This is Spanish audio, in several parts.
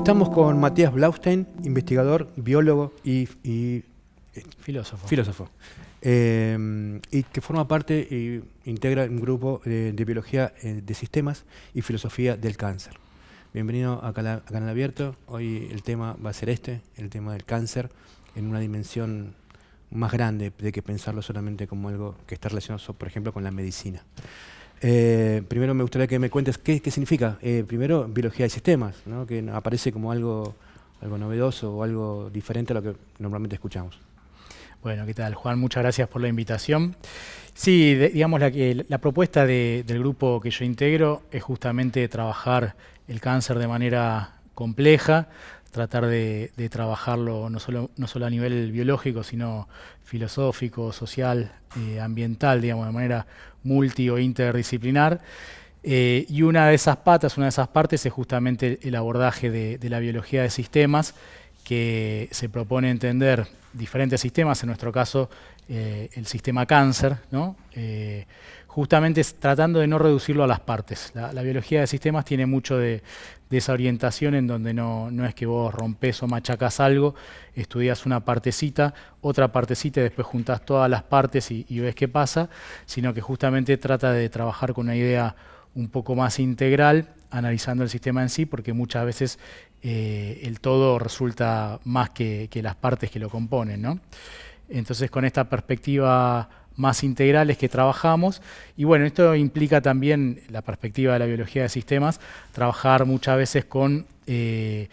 Estamos con Matías Blaustein, investigador, biólogo y, eh, filósofo. filósofo eh, y que forma parte e integra un grupo de biología de sistemas y filosofía del cáncer. Bienvenido a, Canal Abierto. Hoy el tema va a ser este, el tema del cáncer, en una dimensión más grande de que pensarlo solamente como algo que está relacionado, por ejemplo, con la medicina. Eh, primero me gustaría que me cuentes qué, significa, eh, primero, biología de sistemas, que aparece como algo, algo novedoso o algo diferente a lo que normalmente escuchamos. Bueno, ¿qué tal, Juan? Muchas gracias por la invitación. Sí, digamos, la, la propuesta del grupo que yo integro es justamente trabajar el cáncer de manera compleja, tratar de, trabajarlo no solo, no solo a nivel biológico, sino filosófico, social, eh, ambiental, digamos, de manera multi o interdisciplinar. Eh, y una de esas patas, una de esas partes es justamente el abordaje de, la biología de sistemas, que se propone entender diferentes sistemas, en nuestro caso eh, el sistema cáncer, ¿no? Justamente tratando de no reducirlo a las partes. La, biología de sistemas tiene mucho de, esa orientación en donde no, es que vos rompes o machacas algo, estudias una partecita, otra partecita y después juntas todas las partes y, ves qué pasa, sino que justamente trata de trabajar con una idea un poco más integral, analizando el sistema en sí, porque muchas veces eh, el todo resulta más que, que, las partes que lo componen. ¿no? Entonces, con esta perspectiva más integrales que trabajamos. Y bueno, esto implica también la perspectiva de la biología de sistemas, trabajar muchas veces con eh,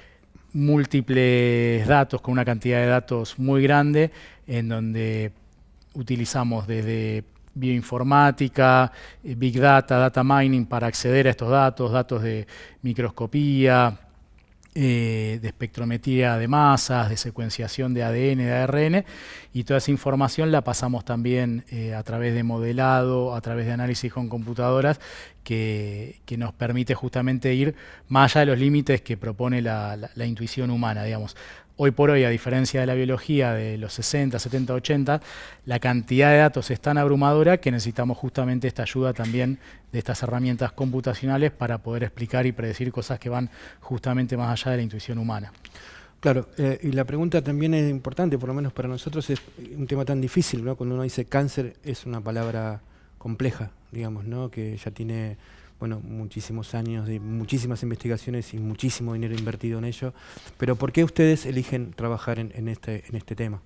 múltiples datos, con una cantidad de datos muy grande, en donde utilizamos desde bioinformática, eh, big data, data mining para acceder a estos datos, datos de microscopía, eh, de espectrometría de masas, de secuenciación de ADN, de ARN, y toda esa información la pasamos también eh, a través de modelado, a través de análisis con computadoras, que, nos permite justamente ir más allá de los límites que propone la, la intuición humana, digamos. Hoy por hoy, a diferencia de la biología de los 60, 70, 80, la cantidad de datos es tan abrumadora que necesitamos justamente esta ayuda también de estas herramientas computacionales para poder explicar y predecir cosas que van justamente más allá de la intuición humana. Claro, eh, y la pregunta también es importante, por lo menos para nosotros es un tema tan difícil, ¿no? Cuando uno dice cáncer es una palabra compleja, digamos, ¿no? Que ya tiene bueno, muchísimos años de muchísimas investigaciones y muchísimo dinero invertido en ello. Pero ¿por qué ustedes eligen trabajar en, este, en este tema?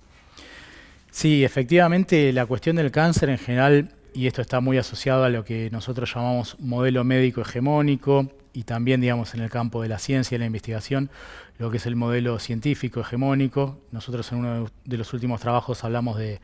Sí, efectivamente la cuestión del cáncer en general, y esto está muy asociado a lo que nosotros llamamos modelo médico hegemónico, y también, digamos, en el campo de la ciencia y la investigación, lo que es el modelo científico hegemónico. Nosotros en uno de los últimos trabajos hablamos de,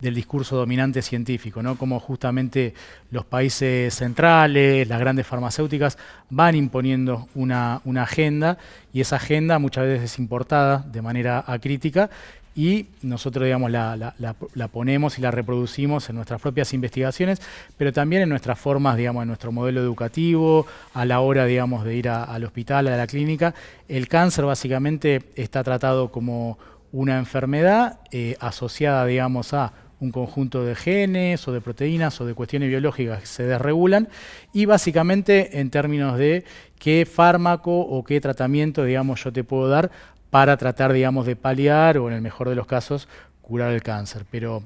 del discurso dominante científico, ¿no? Cómo justamente los países centrales, las grandes farmacéuticas, van imponiendo una, una agenda y esa agenda muchas veces es importada de manera acrítica y nosotros digamos, la, ponemos y la reproducimos en nuestras propias investigaciones, pero también en nuestras formas, digamos, en nuestro modelo educativo, a la hora digamos, de ir al hospital, a la clínica. El cáncer básicamente está tratado como una enfermedad eh, asociada digamos, a un conjunto de genes o de proteínas o de cuestiones biológicas que se desregulan y básicamente en términos de qué fármaco o qué tratamiento digamos, yo te puedo dar para tratar, digamos, de paliar o en el mejor de los casos curar el cáncer. Pero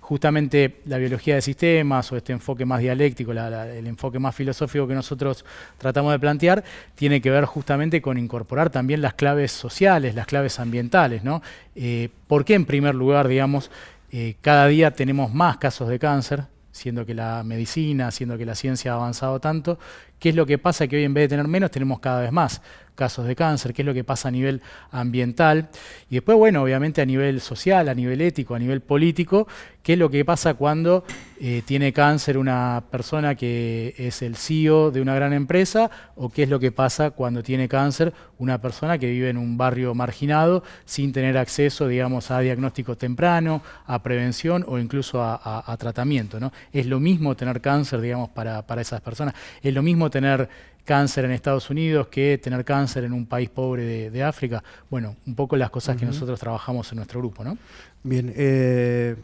justamente la biología de sistemas o este enfoque más dialéctico, el enfoque más filosófico que nosotros tratamos de plantear, tiene que ver justamente con incorporar también las claves sociales, las claves ambientales. ¿no? Eh, ¿Por qué en primer lugar, digamos, eh, cada día tenemos más casos de cáncer? siendo que la medicina, siendo que la ciencia ha avanzado tanto, ¿qué es lo que pasa? Que hoy en vez de tener menos tenemos cada vez más casos de cáncer, qué es lo que pasa a nivel ambiental y después, bueno, obviamente a nivel social, a nivel ético, a nivel político, qué es lo que pasa cuando eh, tiene cáncer una persona que es el CEO de una gran empresa o qué es lo que pasa cuando tiene cáncer una persona que vive en un barrio marginado sin tener acceso, digamos, a diagnóstico temprano, a prevención o incluso a, tratamiento. ¿no? Es lo mismo tener cáncer, digamos, para, para esas personas. Es lo mismo tener cáncer en Estados Unidos que tener cáncer en un país pobre de, África. Bueno, un poco las cosas que nosotros trabajamos en nuestro grupo, ¿no? Bien, eh,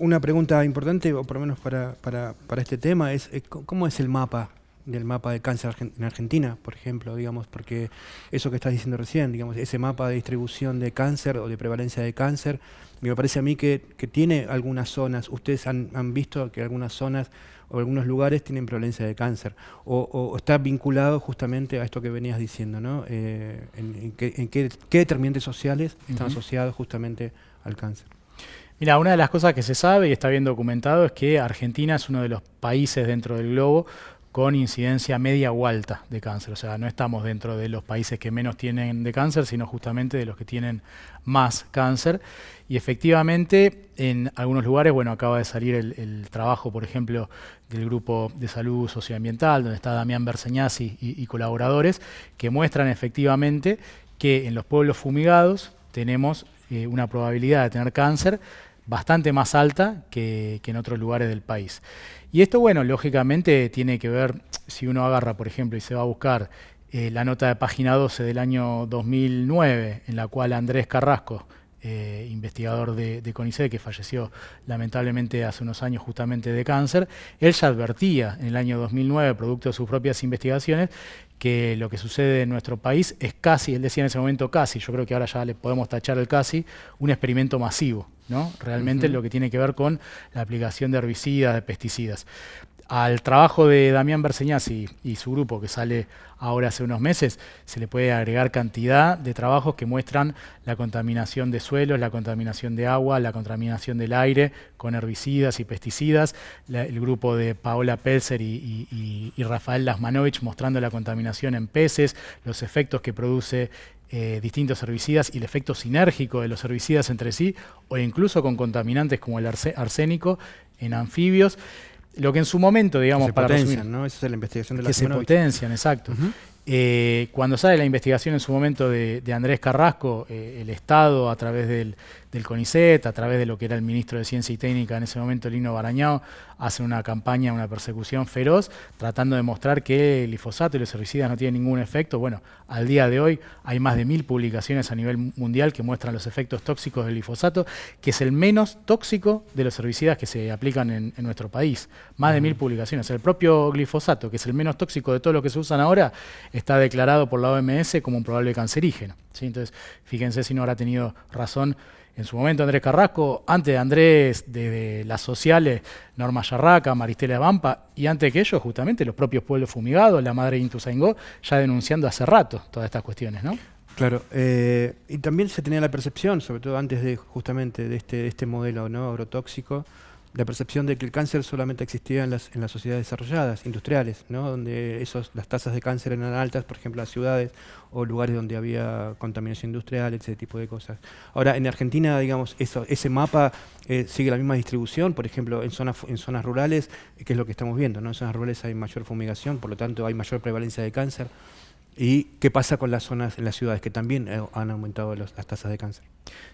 una pregunta importante, o por lo menos para, para, este tema, es ¿cómo es el mapa del mapa de cáncer en Argentina, por ejemplo, digamos, porque eso que estás diciendo recién, digamos, ese mapa de distribución de cáncer o de prevalencia de cáncer, me parece a mí que, tiene algunas zonas, ustedes han, visto que algunas zonas o algunos lugares tienen prevalencia de cáncer, o, está vinculado justamente a esto que venías diciendo, ¿no? Eh, en, qué, determinantes sociales están asociados justamente al cáncer. Mira, una de las cosas que se sabe y está bien documentado es que Argentina es uno de los países dentro del globo con incidencia media o alta de cáncer. O sea, no estamos dentro de los países que menos tienen de cáncer, sino justamente de los que tienen más cáncer. Y efectivamente, en algunos lugares, bueno, acaba de salir el, trabajo, por ejemplo, del Grupo de Salud Socioambiental, donde está Damián Berseñasi y, colaboradores, que muestran efectivamente que en los pueblos fumigados tenemos eh, una probabilidad de tener cáncer bastante más alta que, en otros lugares del país. Y esto, bueno, lógicamente tiene que ver, si uno agarra, por ejemplo, y se va a buscar eh, la nota de página 12 del año 2009, en la cual Andrés Carrasco, eh, investigador de, de, CONICET, que falleció lamentablemente hace unos años justamente de cáncer, él ya advertía en el año 2009, producto de sus propias investigaciones, que lo que sucede en nuestro país es casi, él decía en ese momento casi, yo creo que ahora ya le podemos tachar el casi, un experimento masivo, ¿no? Realmente lo que tiene que ver con la aplicación de herbicidas, de pesticidas. Al trabajo de Damián Berseñaz y, su grupo, que sale ahora hace unos meses, se le puede agregar cantidad de trabajos que muestran la contaminación de suelos, la contaminación de agua, la contaminación del aire con herbicidas y pesticidas. el grupo de Paola Pelzer y, Rafael Lasmanovich mostrando la contaminación en peces, los efectos que produce eh, distintos herbicidas y el efecto sinérgico de los herbicidas entre sí, o incluso con contaminantes como el arsénico en anfibios. Lo que en su momento, digamos, para potencian, ¿no? Esa es la investigación de la Que se potencian, exacto. Eh, cuando sale la investigación en su momento de, Andrés Carrasco, eh, el Estado, a través del, del, CONICET, a través de lo que era el ministro de Ciencia y Técnica en ese momento, Lino Barañao, hace una campaña, una persecución feroz, tratando de mostrar que el glifosato y los herbicidas no tienen ningún efecto. Bueno, al día de hoy hay más de mil publicaciones a nivel mundial que muestran los efectos tóxicos del glifosato, que es el menos tóxico de los herbicidas que se aplican en, nuestro país. Más de mil publicaciones. El propio glifosato, que es el menos tóxico de todo lo que se usan ahora, está declarado por la OMS como un probable cancerígeno. ¿sí? Entonces, fíjense si no habrá tenido razón en su momento Andrés Carrasco, antes de Andrés, desde las sociales, Norma Yarraca, Maristela Vampa, y antes que ellos, justamente, los propios pueblos fumigados, la madre Intuzaingó, ya denunciando hace rato todas estas cuestiones, ¿no? Claro, eh, y también se tenía la percepción, sobre todo antes de justamente de este, este modelo ¿no? agrotóxico, la percepción de que el cáncer solamente existía en las, en las sociedades desarrolladas, industriales, ¿no? donde esos, las tasas de cáncer eran altas, por ejemplo, las ciudades o lugares donde había contaminación industrial, ese tipo de cosas. Ahora, en Argentina, digamos, eso, ese mapa eh, sigue la misma distribución, por ejemplo, en zonas, en zonas rurales, que es lo que estamos viendo, ¿no? en zonas rurales hay mayor fumigación, por lo tanto hay mayor prevalencia de cáncer. ¿Y qué pasa con las zonas en las ciudades que también eh, han aumentado las tasas de cáncer?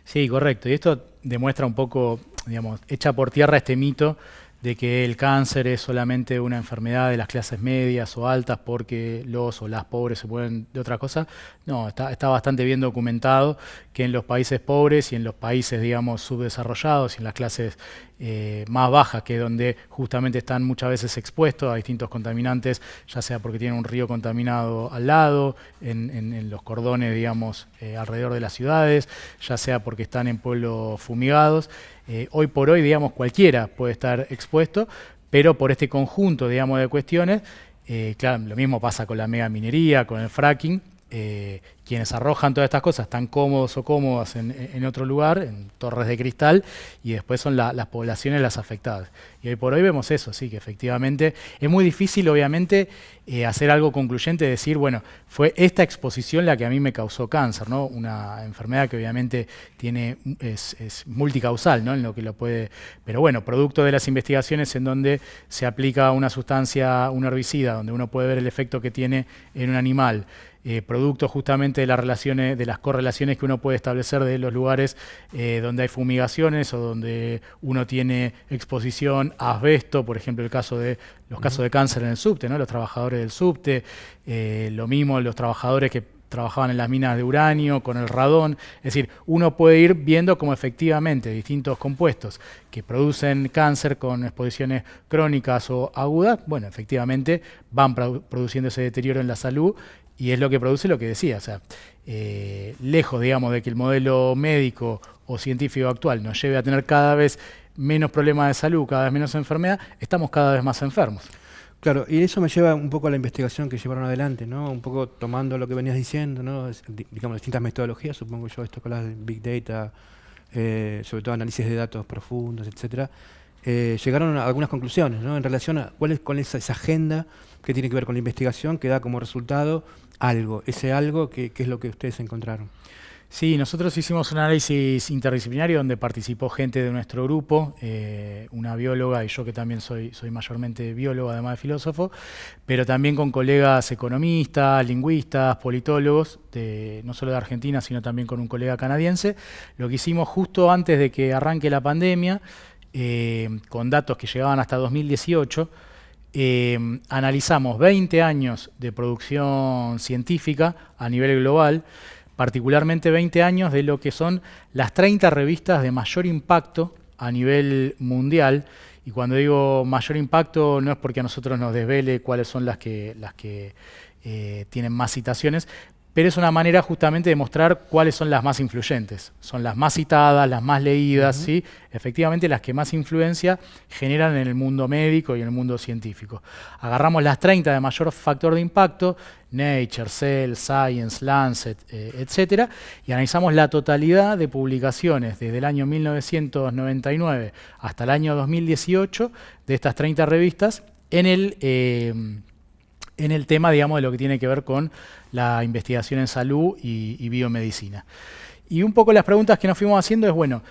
Sí, correcto. Y esto demuestra un poco, digamos, echa por tierra este mito de que el cáncer es solamente una enfermedad de las clases medias o altas porque los o las pobres se pueden de otra cosa. No, está, bastante bien documentado que en los países pobres y en los países, digamos, subdesarrollados y en las clases eh, más bajas, que es donde justamente están muchas veces expuestos a distintos contaminantes, ya sea porque tienen un río contaminado al lado, en, los cordones, digamos, eh, alrededor de las ciudades, ya sea porque están en pueblos fumigados. Eh, hoy por hoy, digamos, cualquiera puede estar expuesto, pero por este conjunto, digamos, de cuestiones, eh, claro, lo mismo pasa con la mega minería, con el fracking, eh, quienes arrojan todas estas cosas están cómodos o cómodas en, otro lugar, en torres de cristal, y después son las poblaciones las afectadas. Y hoy por hoy vemos eso, sí, que efectivamente es muy difícil, obviamente, eh, hacer algo concluyente, decir, bueno, fue esta exposición la que a mí me causó cáncer, ¿no? Una enfermedad que obviamente tiene, es, es multicausal, ¿no? En lo que lo puede, pero bueno, producto de las investigaciones en donde se aplica una sustancia, un herbicida, donde uno puede ver el efecto que tiene en un animal, eh, producto justamente de las relaciones, de las correlaciones que uno puede establecer de los lugares eh, donde hay fumigaciones o donde uno tiene exposición a asbesto, por ejemplo el caso de los casos de cáncer en el subte, ¿no? los trabajadores del subte, eh, lo mismo los trabajadores que trabajaban en las minas de uranio, con el radón. Es decir, uno puede ir viendo cómo efectivamente distintos compuestos que producen cáncer con exposiciones crónicas o agudas, bueno, efectivamente van produciendo ese deterioro en la salud y es lo que produce lo que decía, o sea, eh, lejos, digamos, de que el modelo médico o científico actual nos lleve a tener cada vez menos problemas de salud, cada vez menos enfermedad, estamos cada vez más enfermos. Claro, y eso me lleva un poco a la investigación que llevaron adelante, ¿no? Un poco tomando lo que venías diciendo, ¿no? digamos, distintas metodologías, supongo yo, esto con las Big Data, eh, sobre todo análisis de datos profundos, etcétera, eh, llegaron a algunas conclusiones, ¿no? En relación a cuál es, cuál es esa agenda que tiene que ver con la investigación que da como resultado algo, ese algo que, que es lo que ustedes encontraron. Sí, nosotros hicimos un análisis interdisciplinario donde participó gente de nuestro grupo, eh, una bióloga y yo que también soy, soy mayormente biólogo, además de filósofo, pero también con colegas economistas, lingüistas, politólogos, no solo de Argentina, sino también con un colega canadiense. Lo que hicimos justo antes de que arranque la pandemia, eh, con datos que llegaban hasta 2018, eh, analizamos 20 años de producción científica a nivel global, particularmente 20 años de lo que son las 30 revistas de mayor impacto a nivel mundial. Y cuando digo mayor impacto no es porque a nosotros nos desvele cuáles son las que, las que eh, tienen más citaciones, pero es una manera justamente de mostrar cuáles son las más influyentes. Son las más citadas, las más leídas, ¿sí? efectivamente las que más influencia generan en el mundo médico y en el mundo científico. Agarramos las 30 de mayor factor de impacto, Nature, Cell, Science, Lancet, eh, etc., y analizamos la totalidad de publicaciones desde el año 1999 hasta el año 2018 de estas 30 revistas en el... Eh, en el tema, digamos, de lo que tiene que ver con la investigación en salud y, biomedicina. Y un poco las preguntas que nos fuimos haciendo es, bueno,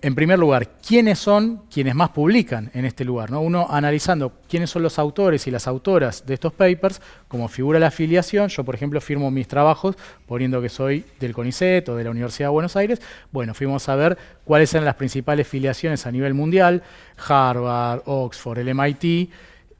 en primer lugar, ¿quiénes son quienes más publican en este lugar? ¿no? Uno analizando quiénes son los autores y las autoras de estos papers, como figura la afiliación, yo por ejemplo firmo mis trabajos poniendo que soy del CONICET o de la Universidad de Buenos Aires, bueno, fuimos a ver cuáles eran las principales filiaciones a nivel mundial, Harvard, Oxford, el MIT,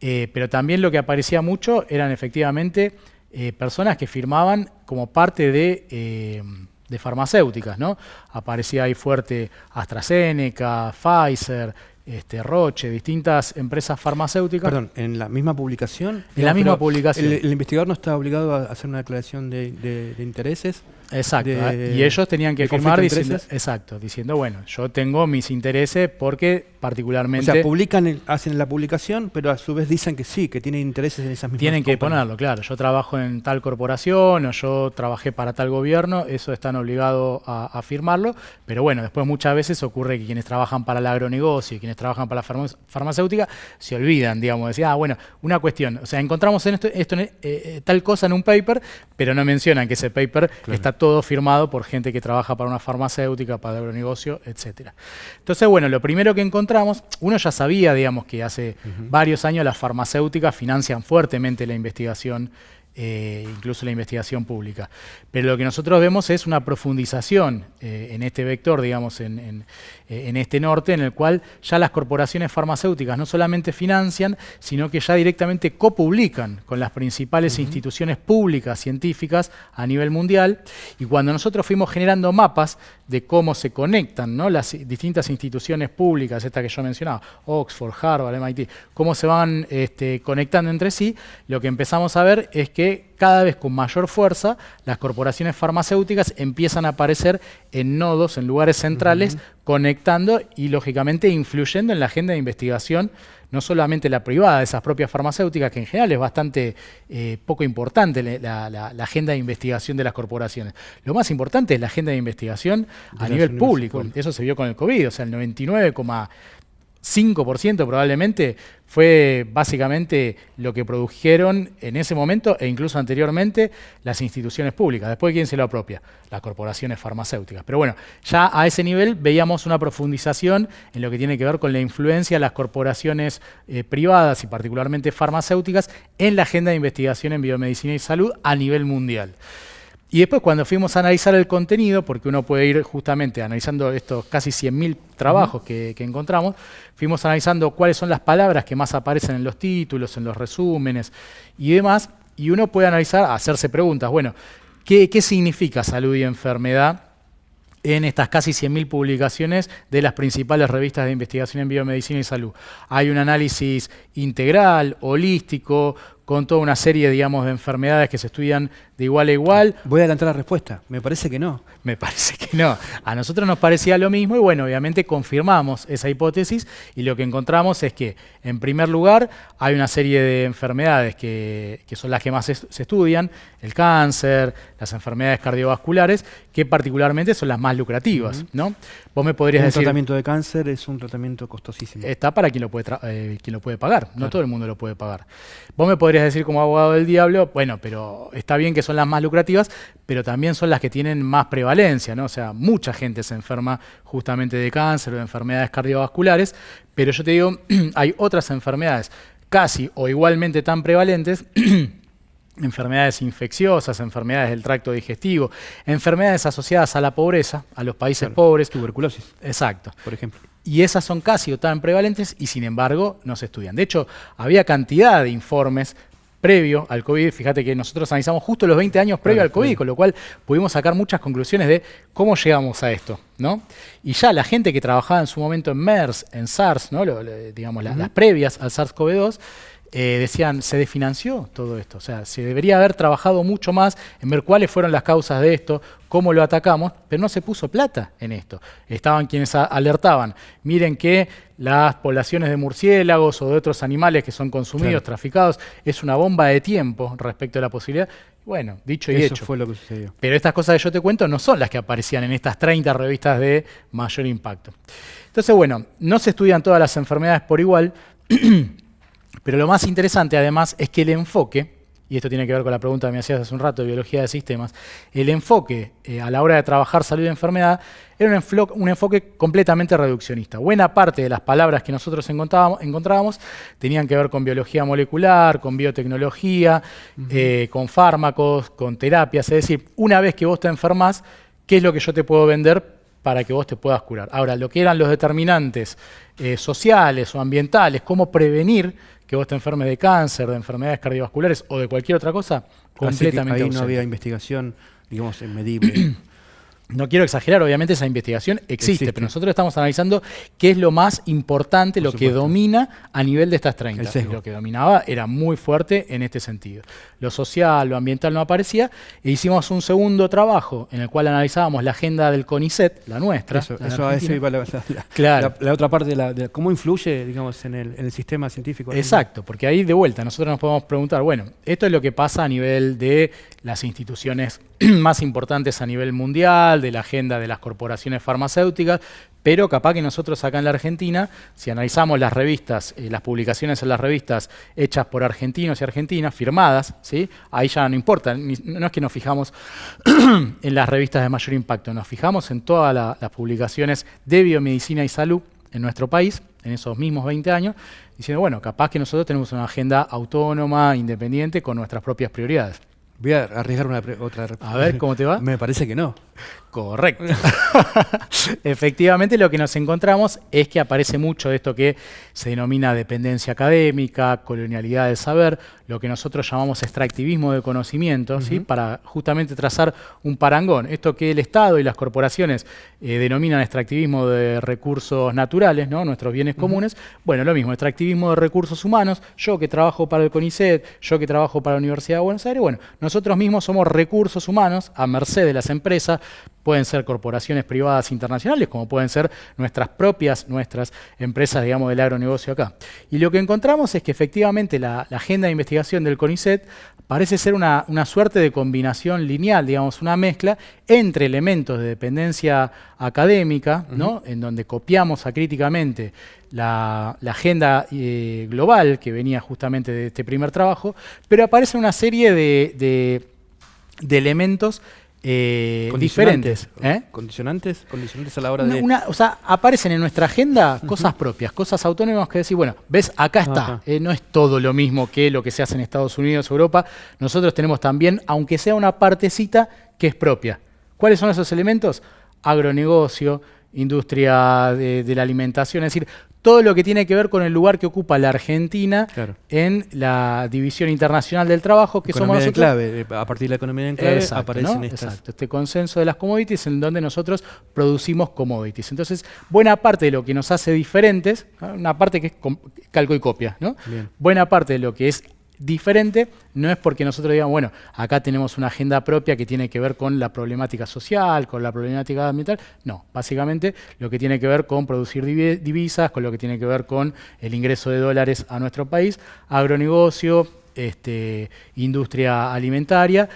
eh, pero también lo que aparecía mucho eran efectivamente eh, personas que firmaban como parte de, eh, de farmacéuticas, ¿no? Aparecía ahí fuerte AstraZeneca, Pfizer, este, Roche, distintas empresas farmacéuticas. Perdón, en la misma publicación. En la misma publicación. El, investigador no está obligado a hacer una declaración de intereses. Exacto, y ellos tenían que firmar diciendo, exacto, diciendo, bueno, yo tengo mis intereses porque particularmente... O sea, publican, hacen la publicación, pero a su vez dicen que sí, que tienen intereses en esas mismas Tienen que ponerlo, claro. Yo trabajo en tal corporación o yo trabajé para tal gobierno, eso están obligados a, firmarlo, pero bueno, después muchas veces ocurre que quienes trabajan para el agronegocio y quienes trabajan para la farmacéutica se olvidan, digamos, decir, ah, bueno, una cuestión, o sea, encontramos en esto, esto eh, eh, tal cosa en un paper, pero no mencionan que ese paper está todo firmado por gente que trabaja para una farmacéutica, para el agronegocio, etc. Entonces, bueno, lo primero que encontramos, uno ya sabía, digamos, que hace varios años las farmacéuticas financian fuertemente la investigación eh, incluso la investigación pública. Pero lo que nosotros vemos es una profundización eh, en este vector, digamos, en, eh, en, este norte, en el cual ya las corporaciones farmacéuticas no solamente financian, sino que ya directamente copublican con las principales instituciones públicas científicas a nivel mundial. Y cuando nosotros fuimos generando mapas de cómo se conectan ¿no? las distintas instituciones públicas, esta que yo mencionaba, Oxford, Harvard, MIT, cómo se van este, conectando entre sí, lo que empezamos a ver es que cada vez con mayor fuerza las corporaciones farmacéuticas empiezan a aparecer en nodos, en lugares centrales, conectando y lógicamente influyendo en la agenda de investigación, no solamente la privada de esas propias farmacéuticas, que en general es bastante eh, poco importante la, agenda de investigación de las corporaciones. Lo más importante es la agenda de investigación a nivel público. Eso se vio con el COVID, o sea, el 99, 5% probablemente fue básicamente lo que produjeron en ese momento e incluso anteriormente las instituciones públicas. Después, ¿quién se lo apropia? Las corporaciones farmacéuticas. Pero bueno, ya a ese nivel veíamos una profundización en lo que tiene que ver con la influencia de las corporaciones eh, privadas y particularmente farmacéuticas en la agenda de investigación en biomedicina y salud a nivel mundial. Y después cuando fuimos a analizar el contenido, porque uno puede ir justamente analizando estos casi 100.000 trabajos que, encontramos, fuimos analizando cuáles son las palabras que más aparecen en los títulos, en los resúmenes y demás, y uno puede analizar, hacerse preguntas, bueno, ¿Qué, ¿Qué significa salud y enfermedad? en estas casi 100.000 publicaciones de las principales revistas de investigación en biomedicina y salud. Hay un análisis integral, holístico, con toda una serie, digamos, de enfermedades que se estudian de igual a igual. Voy a adelantar la respuesta. Me parece que no. Me parece que no. A nosotros nos parecía lo mismo y bueno, obviamente confirmamos esa hipótesis y lo que encontramos es que, en primer lugar, hay una serie de enfermedades que, son las que más se, estudian, el cáncer, las enfermedades cardiovasculares, que particularmente son las más lucrativas, ¿no? Vos me podrías decir... Un tratamiento de cáncer es un tratamiento costosísimo. Está para quien lo puede, eh, quien lo puede pagar, no todo el mundo lo puede pagar. Vos me podrías decir como abogado del diablo, bueno, pero está bien que son las más lucrativas, pero también son las que tienen más prevalencia, ¿no? O sea, mucha gente se enferma justamente de cáncer o de enfermedades cardiovasculares, pero yo te digo, hay otras enfermedades casi o igualmente tan prevalentes enfermedades infecciosas, enfermedades del tracto digestivo, enfermedades asociadas a la pobreza, a los países pobres. Tuberculosis. Exacto. Por ejemplo. Y esas son casi o tan prevalentes y sin embargo no se estudian. De hecho, había cantidad de informes previo al COVID, fíjate que nosotros analizamos justo los 20 años previo al COVID, con lo cual pudimos sacar muchas conclusiones de cómo llegamos a esto. ¿no? Y ya la gente que trabajaba en su momento en MERS, en SARS, ¿no? digamos, las previas al SARS-CoV-2, eh, decían, se desfinanció todo esto. O sea, se debería haber trabajado mucho más en ver cuáles fueron las causas de esto, cómo lo atacamos, pero no se puso plata en esto. Estaban quienes alertaban, miren que las poblaciones de murciélagos o de otros animales que son consumidos, traficados, es una bomba de tiempo respecto a la posibilidad. Bueno, dicho y Eso hecho. fue lo que sucedió. Pero estas cosas que yo te cuento no son las que aparecían en estas 30 revistas de mayor impacto. Entonces, bueno, no se estudian todas las enfermedades por igual. Pero lo más interesante además es que el enfoque, y esto tiene que ver con la pregunta que me hacías hace un rato de biología de sistemas, el enfoque eh, a la hora de trabajar salud y enfermedad era un, enfoque completamente reduccionista. Buena parte de las palabras que nosotros encontrábamos, tenían que ver con biología molecular, con biotecnología, eh, con fármacos, con terapias. Es decir, una vez que vos te enfermas, ¿qué es lo que yo te puedo vender para que vos te puedas curar? Ahora, lo que eran los determinantes eh, sociales o ambientales, cómo prevenir que vos te enfermes de cáncer, de enfermedades cardiovasculares o de cualquier otra cosa, completamente ahí no había investigación, digamos, medible. No quiero exagerar, obviamente esa investigación existe, pero nosotros estamos analizando qué es lo más importante, lo que domina a nivel de estas 30. Lo que dominaba era muy fuerte en este sentido. Lo social, lo ambiental no aparecía, e hicimos un segundo trabajo en el cual analizábamos la agenda del CONICET, la nuestra. Eso, la eso iba la, claro. la, otra parte de, cómo influye, digamos, en el, sistema científico. Exacto, porque ahí de vuelta nosotros nos podemos preguntar, bueno, esto es lo que pasa a nivel de las instituciones más importantes a nivel mundial, de la agenda de las corporaciones farmacéuticas, pero capaz que nosotros acá en la Argentina, si analizamos las revistas, eh, las publicaciones en las revistas hechas por argentinos y argentinas, firmadas, ¿sí? ahí ya no importa, no es que nos fijamos en las revistas de mayor impacto, nos fijamos en todas las publicaciones de biomedicina y salud en nuestro país, en esos mismos 20 años, diciendo, bueno, capaz que nosotros tenemos una agenda autónoma, independiente, con nuestras propias prioridades. Voy a arriesgar una otra. A ver, ¿cómo te va? Me parece que no. Correcto. Efectivamente, lo que nos encontramos es que aparece mucho de esto que se denomina dependencia académica, colonialidad del saber, lo que nosotros llamamos extractivismo de conocimiento, ¿sí? para justamente trazar un parangón. Esto que el Estado y las corporaciones eh, denominan extractivismo de recursos naturales, ¿no? nuestros bienes comunes, bueno, lo mismo, extractivismo de recursos humanos, yo que trabajo para el CONICET, yo que trabajo para la Universidad de Buenos Aires, bueno, nosotros mismos somos recursos humanos a merced de las empresas, pueden ser corporaciones privadas internacionales, como pueden ser nuestras propias, nuestras empresas, digamos, del agronegocio acá. Y lo que encontramos es que efectivamente la, agenda de investigación del CONICET parece ser una, suerte de combinación lineal, digamos, una mezcla entre elementos de dependencia académica, ¿no? en donde copiamos acríticamente la, la agenda eh, global que venía justamente de este primer trabajo, pero aparece una serie de, de elementos eh, diferentes. ¿eh? ¿Condicionantes? ¿Condicionantes a la hora de...? o sea, aparecen en nuestra agenda cosas propias, cosas autónomas que decir, bueno, ves, acá está. Eh, no es todo lo mismo que lo que se hace en Estados Unidos, o Europa. Nosotros tenemos también, aunque sea una partecita, que es propia. ¿Cuáles son esos elementos? Agronegocio, industria de, de la alimentación, es decir, todo lo que tiene que ver con el lugar que ocupa la Argentina en la división internacional del trabajo, que somos nosotros. clave, eh, a partir de la economía en clave aparecen Exacto, este consenso de las commodities en donde nosotros producimos commodities. Entonces, buena parte de lo que nos hace diferentes, una parte que es calco y copia, ¿no? Buena parte de lo que es diferente no es porque nosotros digamos, bueno, acá tenemos una agenda propia que tiene que ver con la problemática social, con la problemática ambiental. No, básicamente lo que tiene que ver con producir divisas, con lo que tiene que ver con el ingreso de dólares a nuestro país, agronegocio, este, industria alimentaria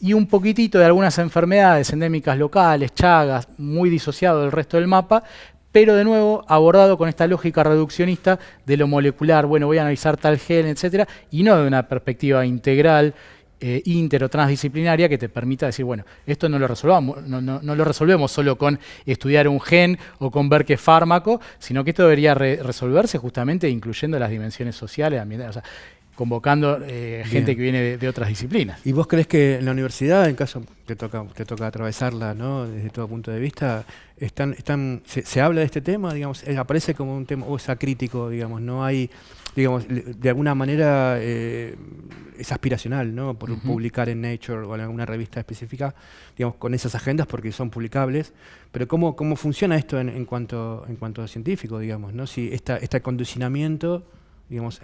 y un poquitito de algunas enfermedades endémicas locales, chagas, muy disociado del resto del mapa, pero de nuevo abordado con esta lógica reduccionista de lo molecular, bueno, voy a analizar tal gen, etcétera, y no de una perspectiva integral, eh, inter o transdisciplinaria que te permita decir, bueno, esto no lo resolvamos, no, lo resolvemos solo con estudiar un gen o con ver qué fármaco, sino que esto debería resolverse justamente incluyendo las dimensiones sociales, ambientales convocando eh, gente que viene de, otras disciplinas. ¿Y vos crees que en la universidad, en caso te toca, te toca atravesarla ¿no? desde todo punto de vista, están, están, se, habla de este tema, digamos, eh, aparece como un tema, o sea, crítico, digamos, no hay, digamos, de alguna manera eh, es aspiracional, ¿no? Por publicar en Nature o en alguna revista específica, digamos, con esas agendas porque son publicables, pero ¿cómo, cómo funciona esto en, en cuanto, en cuanto a científico, digamos, ¿no? Si esta, este condicionamiento digamos,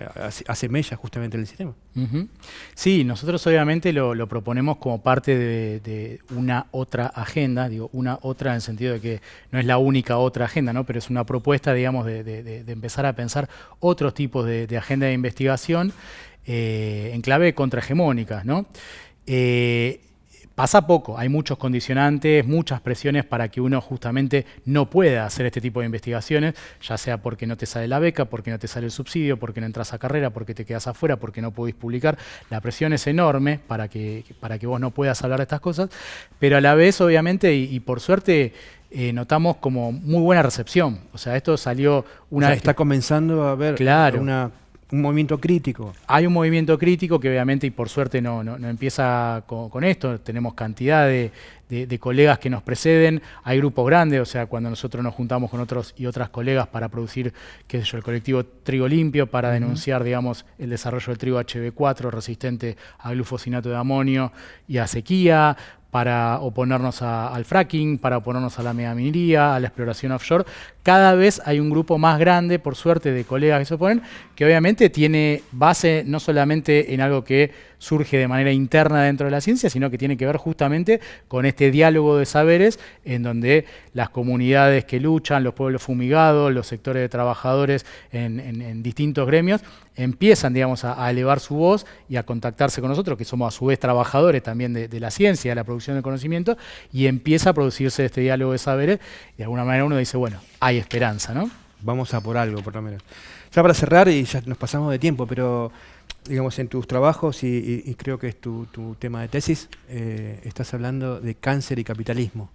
hace mella justamente el sistema. Sí, nosotros obviamente lo, proponemos como parte de, una otra agenda, digo, una otra en el sentido de que no es la única otra agenda, ¿no? pero es una propuesta, digamos, de, empezar a pensar otros tipos de, agenda de investigación eh, en clave contrahegemónica. ¿no? Eh, Pasa poco, hay muchos condicionantes, muchas presiones para que uno justamente no pueda hacer este tipo de investigaciones, ya sea porque no te sale la beca, porque no te sale el subsidio, porque no entras a carrera, porque te quedas afuera, porque no podés publicar. La presión es enorme para que, para que vos no puedas hablar de estas cosas, pero a la vez, obviamente, y, por suerte, eh, notamos como muy buena recepción. O sea, esto salió una... está comenzando a haber una un movimiento crítico. Hay un movimiento crítico que obviamente y por suerte no, no, empieza con, esto, tenemos cantidad de, colegas que nos preceden, hay grupos grandes, o sea, cuando nosotros nos juntamos con otros y otras colegas para producir, qué sé yo, el colectivo Trigo Limpio, para denunciar, digamos, el desarrollo del trigo HB4 resistente a glufosinato de amonio y a sequía, para oponernos al fracking, para oponernos a la megaminería, a la exploración offshore. Cada vez hay un grupo más grande, por suerte, de colegas que se oponen, que obviamente tiene base no solamente en algo que surge de manera interna dentro de la ciencia, sino que tiene que ver justamente con este diálogo de saberes en donde las comunidades que luchan, los pueblos fumigados, los sectores de trabajadores en, distintos gremios, empiezan digamos, a, elevar su voz y a contactarse con nosotros, que somos a su vez trabajadores también de, la ciencia, de la producción del conocimiento, y empieza a producirse este diálogo de saberes, y de alguna manera uno dice, bueno, hay esperanza, ¿no? Vamos a por algo, por lo menos. Ya para cerrar, y ya nos pasamos de tiempo, pero digamos, en tus trabajos, y, creo que es tu, tema de tesis, eh, estás hablando de cáncer y capitalismo.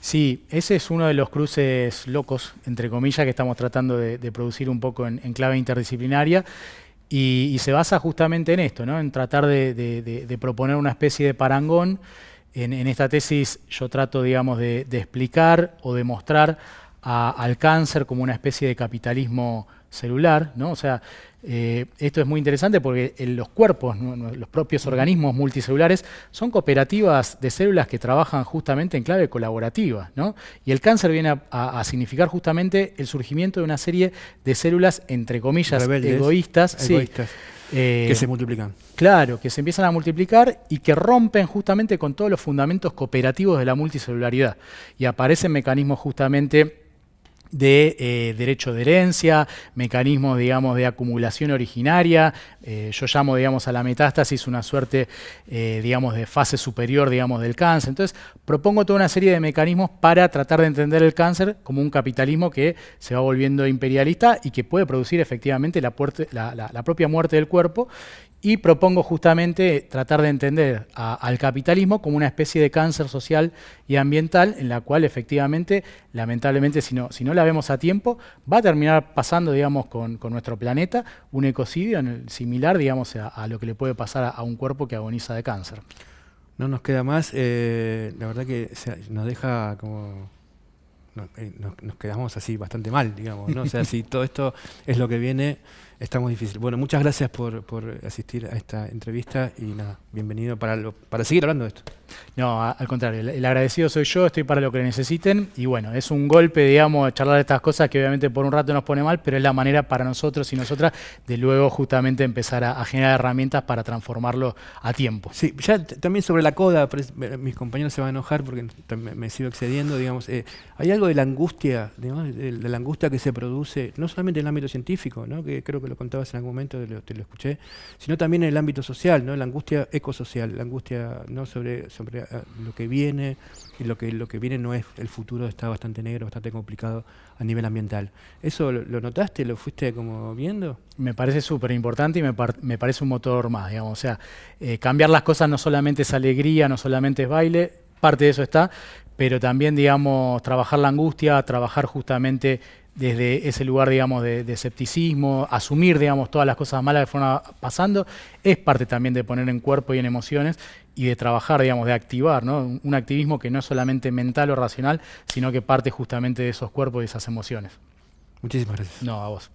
Sí, ese es uno de los cruces locos, entre comillas, que estamos tratando de, producir un poco en, clave interdisciplinaria. Y, se basa justamente en esto, ¿no? en tratar de, proponer una especie de parangón. En, esta tesis yo trato, digamos, de, explicar o demostrar al cáncer como una especie de capitalismo celular, ¿no? O sea, eh, esto es muy interesante porque los cuerpos, los propios organismos multicelulares, son cooperativas de células que trabajan justamente en clave colaborativa. ¿no? Y el cáncer viene a, significar justamente el surgimiento de una serie de células, entre comillas, egoístas. que se multiplican. Claro, que se empiezan a multiplicar y que rompen justamente con todos los fundamentos cooperativos de la multicelularidad. Y aparecen mecanismos justamente de eh, derecho de herencia, mecanismos, digamos, de acumulación originaria. Eh, yo llamo, digamos, a la metástasis una suerte, eh, digamos, de fase superior, digamos, del cáncer. Entonces, propongo toda una serie de mecanismos para tratar de entender el cáncer como un capitalismo que se va volviendo imperialista y que puede producir efectivamente la, la propia muerte del cuerpo y propongo justamente tratar de entender al capitalismo como una especie de cáncer social y ambiental en la cual efectivamente, lamentablemente, si no, si no la vemos a tiempo, va a terminar pasando, digamos, con, nuestro planeta un ecocidio similar, digamos, a, lo que le puede pasar a, un cuerpo que agoniza de cáncer. No nos queda más, eh, la verdad que nos deja como eh, nos, quedamos así bastante mal, digamos, ¿no? O sea, si todo esto es lo que viene, está muy difícil. Bueno, muchas gracias por, por asistir a esta entrevista y nada, bienvenido para, lo, para seguir hablando de esto. No, al contrario, el, agradecido soy yo, estoy para lo que necesiten y bueno, es un golpe, digamos, charlar de estas cosas que obviamente por un rato nos pone mal, pero es la manera para nosotros y nosotras de luego justamente empezar a, generar herramientas para transformarlo a tiempo. Sí, ya también sobre la coda, mis compañeros se van a enojar porque me, sigo excediendo, digamos, eh, hay algo de la angustia, de, la angustia que se produce, no solamente en el ámbito científico, ¿no? que creo que lo contabas en algún momento, te lo, escuché, sino también en el ámbito social, ¿no? la angustia ecosocial, la angustia no sobre sobre eh, lo que viene, y lo que, lo que viene no es el futuro, está bastante negro, bastante complicado a nivel ambiental. ¿Eso lo, notaste, lo fuiste como viendo? Me parece súper importante y me, me, parece un motor más, digamos. O sea, eh, cambiar las cosas no solamente es alegría, no solamente es baile, parte de eso está, pero también, digamos, trabajar la angustia, trabajar justamente desde ese lugar, digamos, de, escepticismo, asumir, digamos, todas las cosas malas que fueron pasando, es parte también de poner en cuerpo y en emociones y de trabajar, digamos, de activar, ¿no? Un activismo que no es solamente mental o racional, sino que parte justamente de esos cuerpos y esas emociones. Muchísimas gracias. No, a vos.